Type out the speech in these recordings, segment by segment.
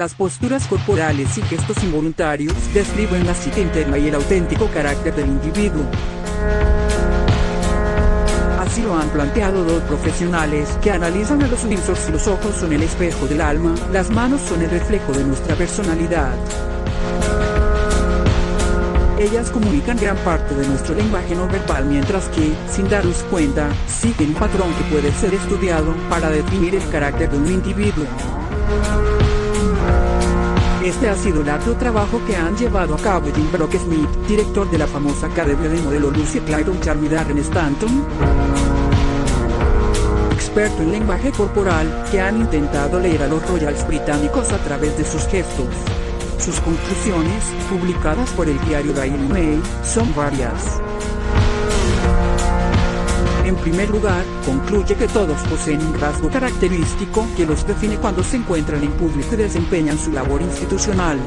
Las posturas corporales y gestos involuntarios describen la psique interna y el auténtico carácter del individuo. Así lo han planteado dos profesionales que analizan a los Windsors los ojos son el espejo del alma, las manos son el reflejo de nuestra personalidad. Ellas comunican gran parte de nuestro lenguaje no verbal mientras que, sin darnos cuenta, siguen un patrón que puede ser estudiado para definir el carácter de un individuo. Este ha sido el arduo trabajo que han llevado a cabo Jim Brock Smith, director de la famosa academia de modelo Lucy Clayton Charmy Darren Stanton, experto en lenguaje corporal, que han intentado leer a los royals británicos a través de sus gestos. Sus conclusiones, publicadas por el diario Daily Mail, son varias. En primer lugar, concluye que todos poseen un rasgo característico que los define cuando se encuentran en público y desempeñan su labor institucional.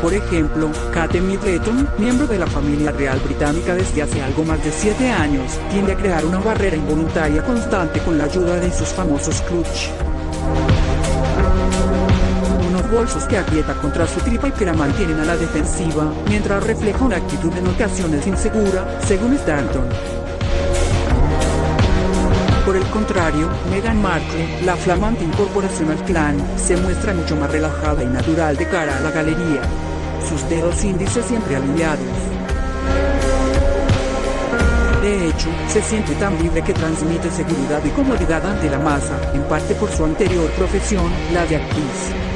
Por ejemplo, Kate Middleton, miembro de la familia real británica desde hace algo más de 7 años, tiende a crear una barrera involuntaria constante con la ayuda de sus famosos clutch bolsos que aprieta contra su tripa y que la mantienen a la defensiva, mientras refleja una actitud en ocasiones insegura, según Stanton. Por el contrario, Meghan Markle, la flamante incorporación al clan, se muestra mucho más relajada y natural de cara a la galería. Sus dedos índices siempre alineados. De hecho, se siente tan libre que transmite seguridad y comodidad ante la masa, en parte por su anterior profesión, la de actriz.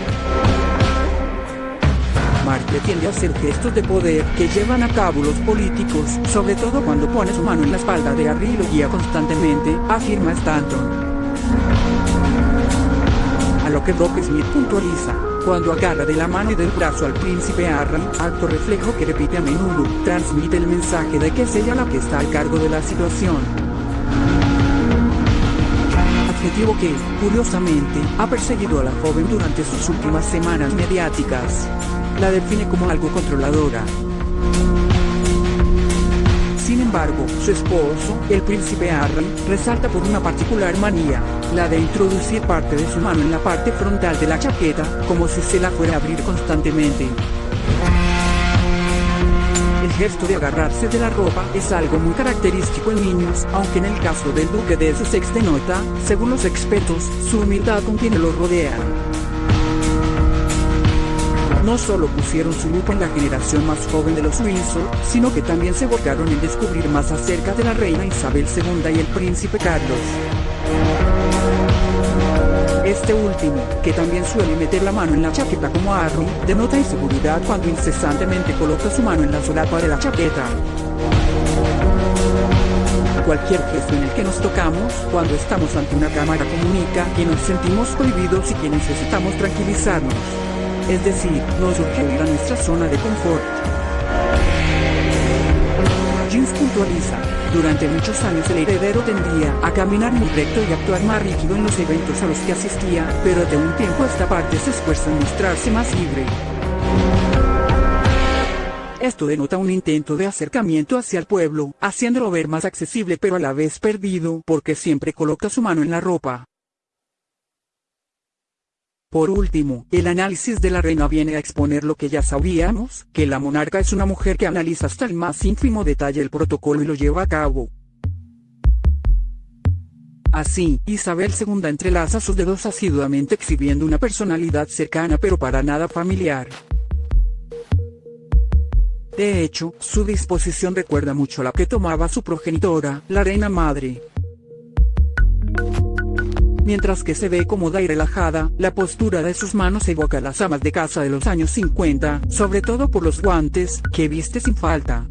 A hacer gestos de poder que llevan a cabo los políticos, sobre todo cuando pone su mano en la espalda de Harry y lo guía constantemente, afirma Stanton. A lo que Brock Smith puntualiza, cuando agarra de la mano y del brazo al príncipe Harry, acto reflejo que repite a menudo, transmite el mensaje de que es ella la que está al cargo de la situación adjetivo que, curiosamente, ha perseguido a la joven durante sus últimas semanas mediáticas la define como algo controladora. Sin embargo, su esposo, el príncipe Harry, resalta por una particular manía, la de introducir parte de su mano en la parte frontal de la chaqueta, como si se la fuera a abrir constantemente. El gesto de agarrarse de la ropa es algo muy característico en niños, aunque en el caso del duque de Sussex denota, según los expertos, su humildad con quienes lo rodean no solo pusieron su lupa en la generación más joven de los Windsor, sino que también se volcaron en descubrir más acerca de la reina Isabel II y el príncipe Carlos. Este último, que también suele meter la mano en la chaqueta como Harry, denota inseguridad cuando incesantemente coloca su mano en la solapa de la chaqueta. Cualquier gesto en el que nos tocamos, cuando estamos ante una cámara comunica que nos sentimos prohibidos y que necesitamos tranquilizarnos es decir, nos urge ir a nuestra zona de confort. Puntualiza, durante muchos años el heredero tendía a caminar muy recto y actuar más rígido en los eventos a los que asistía, pero de un tiempo a esta parte se esfuerza en mostrarse más libre. Esto denota un intento de acercamiento hacia el pueblo, haciéndolo ver más accesible pero a la vez perdido, porque siempre coloca su mano en la ropa. Por último, el análisis de la reina viene a exponer lo que ya sabíamos, que la monarca es una mujer que analiza hasta el más ínfimo detalle el protocolo y lo lleva a cabo. Así, Isabel II entrelaza sus dedos asiduamente exhibiendo una personalidad cercana pero para nada familiar. De hecho, su disposición recuerda mucho a la que tomaba su progenitora, la reina madre. Mientras que se ve cómoda y relajada, la postura de sus manos evoca las amas de casa de los años 50, sobre todo por los guantes, que viste sin falta.